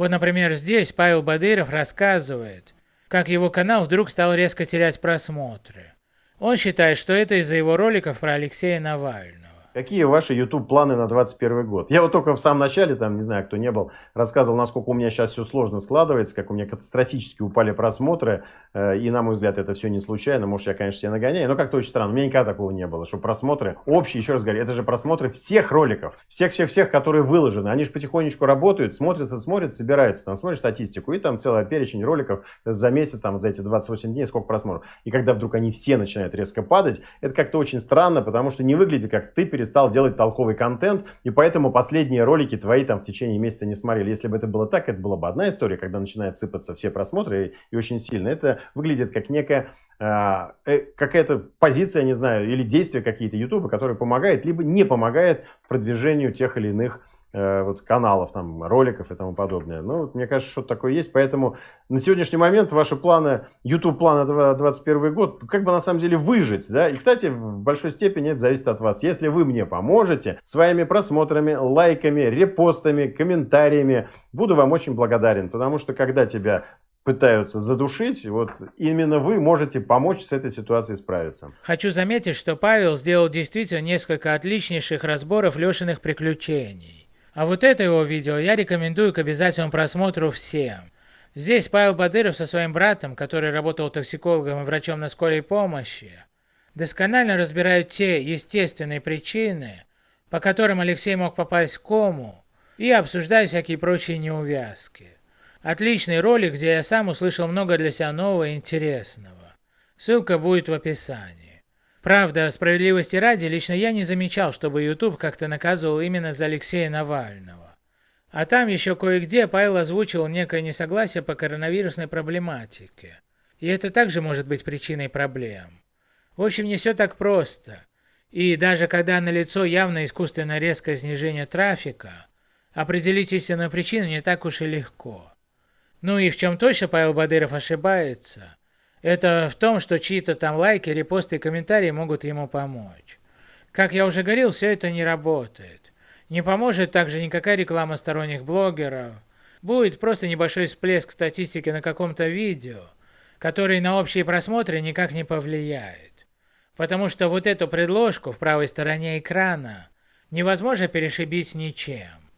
Вот, например, здесь Павел Бадыров рассказывает, как его канал вдруг стал резко терять просмотры. Он считает, что это из-за его роликов про Алексея Навального. Какие ваши YouTube планы на 2021 год? Я вот только в самом начале, там, не знаю, кто не был, рассказывал, насколько у меня сейчас все сложно складывается, как у меня катастрофически упали просмотры. Э, и, на мой взгляд, это все не случайно. Может, я, конечно, себя нагоняю, но как-то очень странно. У меня никогда такого не было, что просмотры общие, еще раз говорю, это же просмотры всех роликов, всех-всех-всех, которые выложены. Они же потихонечку работают, смотрятся, смотрят, собираются, там, смотришь статистику, и там целый перечень роликов за месяц, там, за эти 28 дней, сколько просмотров. И когда вдруг они все начинают резко падать, это как-то очень странно, потому что не выглядит, как ты перестал делать толковый контент, и поэтому последние ролики твои там в течение месяца не смотрели. Если бы это было так, это была бы одна история, когда начинает сыпаться все просмотры и, и очень сильно. Это выглядит как некая а, э, какая-то позиция, не знаю, или действия какие-то YouTube, которые помогает, либо не помогает продвижению тех или иных вот, каналов, там, роликов и тому подобное. Ну, вот, мне кажется, что-то такое есть. Поэтому на сегодняшний момент ваши планы, YouTube планы 2021 год, как бы на самом деле выжить. Да? И, кстати, в большой степени это зависит от вас. Если вы мне поможете своими просмотрами, лайками, репостами, комментариями, буду вам очень благодарен. Потому что когда тебя пытаются задушить, вот именно вы можете помочь с этой ситуацией справиться. Хочу заметить, что Павел сделал действительно несколько отличнейших разборов Лешиных приключений. А вот это его видео я рекомендую к обязательному просмотру всем. Здесь Павел Бадыров со своим братом, который работал токсикологом и врачом на скорой помощи, досконально разбирают те естественные причины, по которым Алексей мог попасть в кому, и обсуждают всякие прочие неувязки. Отличный ролик, где я сам услышал много для себя нового и интересного. Ссылка будет в описании. Правда, справедливости ради, лично я не замечал, чтобы YouTube как-то наказывал именно за Алексея Навального. А там еще кое-где Павел озвучил некое несогласие по коронавирусной проблематике. И это также может быть причиной проблем. В общем, не все так просто. И даже когда налицо явно искусственно резкое снижение трафика, определить истинную причину не так уж и легко. Ну и в чем точно Павел Бадыров ошибается – это в том, что чьи-то там лайки, репосты и комментарии могут ему помочь. Как я уже говорил, все это не работает. Не поможет также никакая реклама сторонних блогеров. Будет просто небольшой всплеск статистики на каком-то видео, который на общие просмотры никак не повлияет. Потому что вот эту предложку в правой стороне экрана невозможно перешибить ничем.